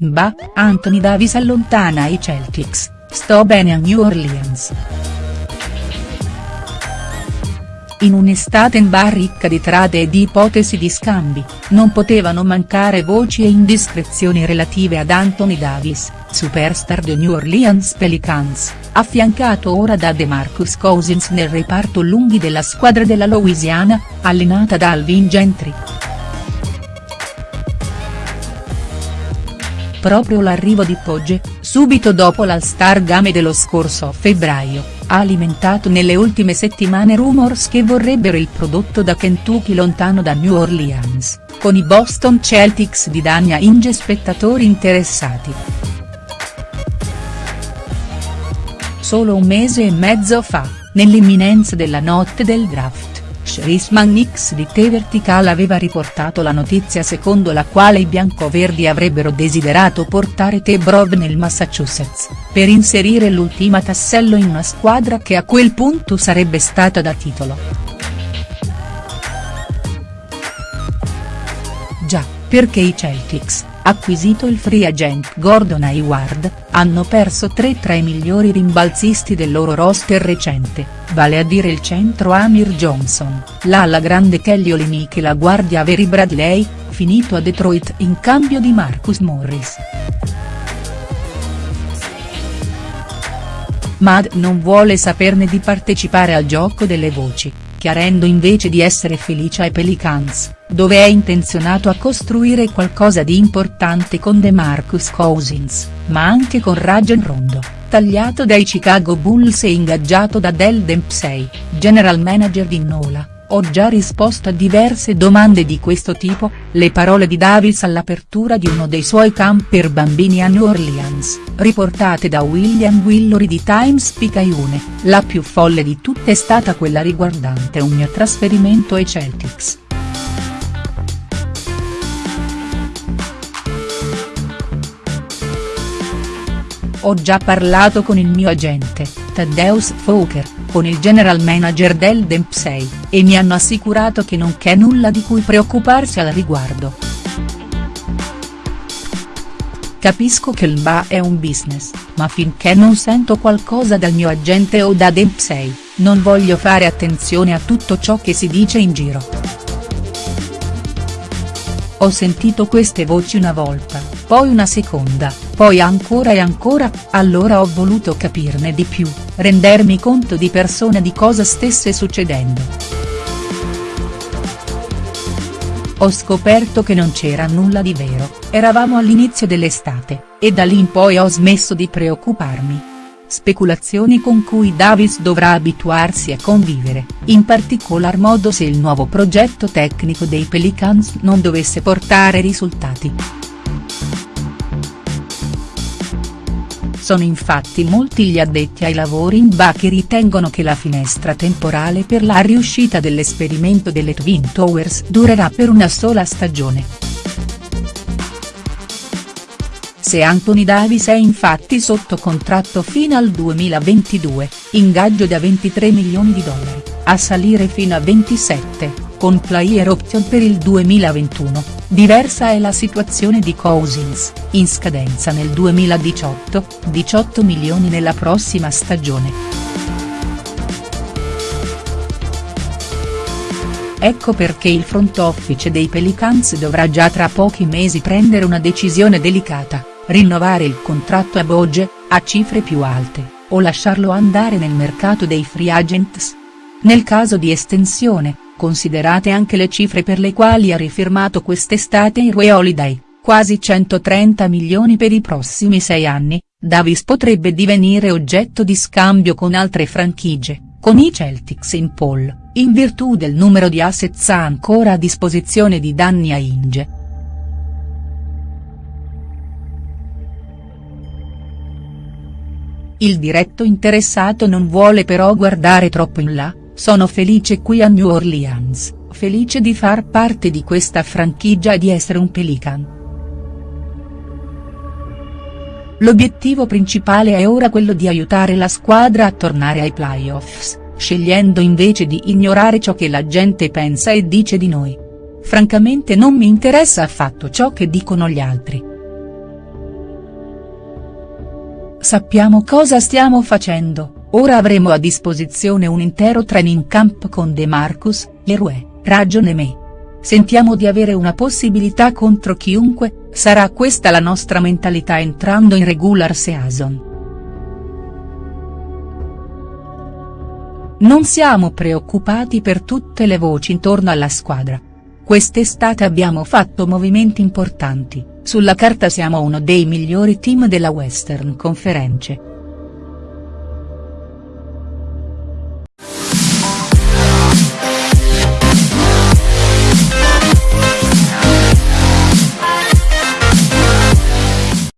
Bah, Anthony Davis allontana i Celtics, sto bene a New Orleans. In un'estate in bar ricca di trade e di ipotesi di scambi, non potevano mancare voci e indiscrezioni relative ad Anthony Davis, superstar dei New Orleans Pelicans, affiancato ora da DeMarcus Cousins nel reparto lunghi della squadra della Louisiana, allenata da Alvin Gentry. Proprio l'arrivo di Pogge, subito dopo l'All-Star Game dello scorso febbraio, ha alimentato nelle ultime settimane rumors che vorrebbero il prodotto da Kentucky lontano da New Orleans, con i Boston Celtics di Dania Inge spettatori interessati. Solo un mese e mezzo fa, nell'imminenza della notte del draft Chrisman X di The Vertical aveva riportato la notizia secondo la quale i biancoverdi avrebbero desiderato portare The Brov nel Massachusetts, per inserire l'ultima tassello in una squadra che a quel punto sarebbe stata da titolo. Già, perché i Celtics, acquisito il free agent Gordon Hayward, hanno perso tre tra i migliori rimbalzisti del loro roster recente, vale a dire il centro Amir Johnson, l'ala grande Kelly Olynyk e la guardia Avery Bradley, finito a Detroit in cambio di Marcus Morris. Mad non vuole saperne di partecipare al gioco delle voci, chiarendo invece di essere felice ai Pelicans, dove è intenzionato a costruire qualcosa di importante con DeMarcus Cousins, ma anche con Rajon Rondo, tagliato dai Chicago Bulls e ingaggiato da Del Dempsey, general manager di Nola. Ho già risposto a diverse domande di questo tipo, le parole di Davis all'apertura di uno dei suoi camp per bambini a New Orleans, riportate da William Willory di Times Picayune, la più folle di tutte è stata quella riguardante un mio trasferimento ai Celtics. Ho già parlato con il mio agente, Taddeus Fouker, con il general manager del Dempsey, e mi hanno assicurato che non c'è nulla di cui preoccuparsi al riguardo. Capisco che il BA è un business, ma finché non sento qualcosa dal mio agente o da Dempsey, non voglio fare attenzione a tutto ciò che si dice in giro. Ho sentito queste voci una volta, poi una seconda, poi ancora e ancora, allora ho voluto capirne di più, rendermi conto di persona di cosa stesse succedendo. Ho scoperto che non c'era nulla di vero, eravamo all'inizio dell'estate, e da lì in poi ho smesso di preoccuparmi. Speculazioni con cui Davis dovrà abituarsi a convivere, in particolar modo se il nuovo progetto tecnico dei Pelicans non dovesse portare risultati. Sono infatti molti gli addetti ai lavori in BA che ritengono che la finestra temporale per la riuscita dell'esperimento delle Twin Towers durerà per una sola stagione. Se Anthony Davis è infatti sotto contratto fino al 2022, ingaggio da 23 milioni di dollari, a salire fino a 27, con player option per il 2021, diversa è la situazione di Cousins, in scadenza nel 2018, 18 milioni nella prossima stagione. Ecco perché il front office dei Pelicans dovrà già tra pochi mesi prendere una decisione delicata, rinnovare il contratto a Boge, a cifre più alte, o lasciarlo andare nel mercato dei free agents. Nel caso di estensione, considerate anche le cifre per le quali ha rifirmato quest'estate in Rue Holiday, quasi 130 milioni per i prossimi sei anni, Davis potrebbe divenire oggetto di scambio con altre franchigie, con i Celtics in poll, in virtù del numero di assets ancora a disposizione di Danny Ainge. Il diretto interessato non vuole però guardare troppo in là, sono felice qui a New Orleans, felice di far parte di questa franchigia e di essere un Pelican. L'obiettivo principale è ora quello di aiutare la squadra a tornare ai playoffs, scegliendo invece di ignorare ciò che la gente pensa e dice di noi. Francamente non mi interessa affatto ciò che dicono gli altri. Sappiamo cosa stiamo facendo, ora avremo a disposizione un intero training camp con De Marcus, Leroy, Ragion e me. Sentiamo di avere una possibilità contro chiunque, sarà questa la nostra mentalità entrando in regular season. Non siamo preoccupati per tutte le voci intorno alla squadra. Quest'estate abbiamo fatto movimenti importanti, sulla carta siamo uno dei migliori team della Western Conference,